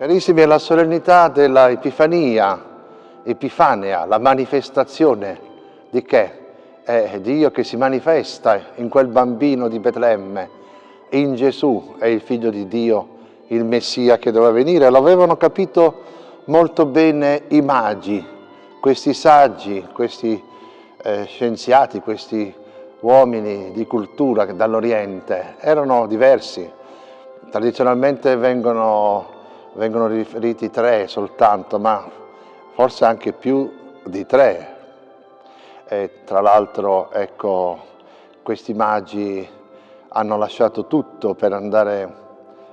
Carissimi, è la solennità della Epifania, Epifanea, la manifestazione di che? È Dio che si manifesta in quel bambino di Betlemme, in Gesù, è il figlio di Dio, il Messia che doveva venire. Lo avevano capito molto bene i magi, questi saggi, questi eh, scienziati, questi uomini di cultura dall'Oriente, erano diversi. Tradizionalmente vengono vengono riferiti tre soltanto, ma forse anche più di tre. E tra l'altro, ecco, questi magi hanno lasciato tutto per andare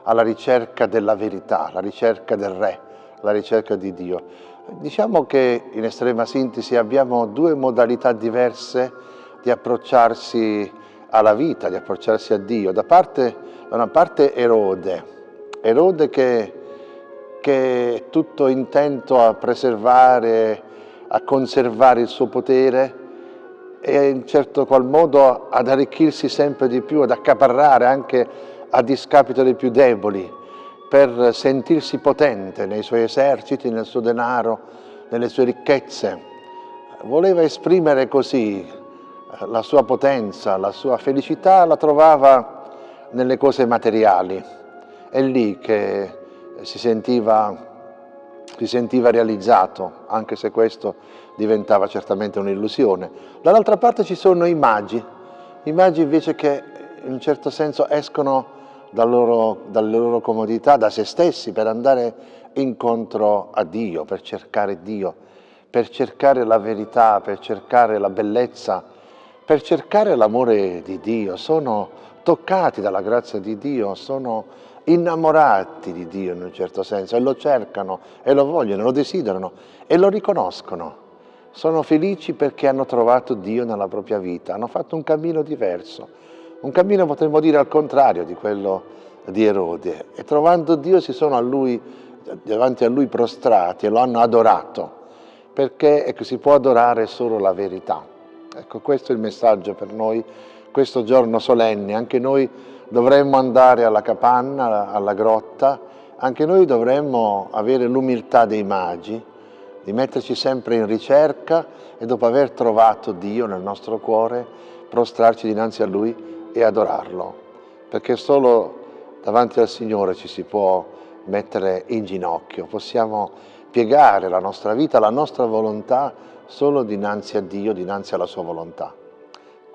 alla ricerca della verità, alla ricerca del Re, alla ricerca di Dio. Diciamo che in estrema sintesi abbiamo due modalità diverse di approcciarsi alla vita, di approcciarsi a Dio. Da, parte, da una parte Erode, Erode che che è tutto intento a preservare, a conservare il suo potere e in certo qual modo ad arricchirsi sempre di più, ad accaparrare anche a discapito dei più deboli, per sentirsi potente nei suoi eserciti, nel suo denaro, nelle sue ricchezze. Voleva esprimere così eh, la sua potenza, la sua felicità la trovava nelle cose materiali. È lì che si sentiva, si sentiva realizzato, anche se questo diventava certamente un'illusione. Dall'altra parte ci sono i magi, i magi invece che in un certo senso escono dal loro, dalle loro comodità, da se stessi, per andare incontro a Dio, per cercare Dio, per cercare la verità, per cercare la bellezza, per cercare l'amore di Dio. Sono toccati dalla grazia di Dio, sono innamorati di Dio in un certo senso e lo cercano e lo vogliono, lo desiderano e lo riconoscono. Sono felici perché hanno trovato Dio nella propria vita, hanno fatto un cammino diverso, un cammino potremmo dire al contrario di quello di Erode e trovando Dio si sono a lui, davanti a lui prostrati e lo hanno adorato perché ecco, si può adorare solo la verità. Ecco, questo è il messaggio per noi, questo giorno solenne, anche noi dovremmo andare alla capanna, alla grotta, anche noi dovremmo avere l'umiltà dei magi, di metterci sempre in ricerca e dopo aver trovato Dio nel nostro cuore, prostrarci dinanzi a Lui e adorarlo, perché solo davanti al Signore ci si può mettere in ginocchio, possiamo piegare la nostra vita, la nostra volontà solo dinanzi a Dio, dinanzi alla Sua volontà.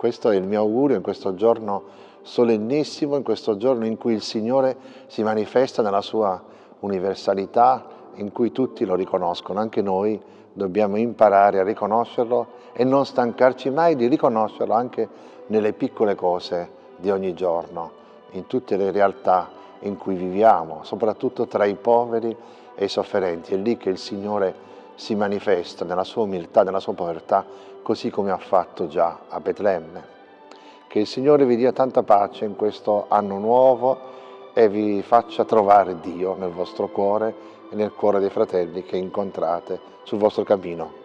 Questo è il mio augurio in questo giorno solennissimo in questo giorno in cui il Signore si manifesta nella sua universalità, in cui tutti lo riconoscono, anche noi dobbiamo imparare a riconoscerlo e non stancarci mai di riconoscerlo anche nelle piccole cose di ogni giorno, in tutte le realtà in cui viviamo, soprattutto tra i poveri e i sofferenti. È lì che il Signore si manifesta nella sua umiltà, nella sua povertà, così come ha fatto già a Betlemme. Che il Signore vi dia tanta pace in questo anno nuovo e vi faccia trovare Dio nel vostro cuore e nel cuore dei fratelli che incontrate sul vostro cammino.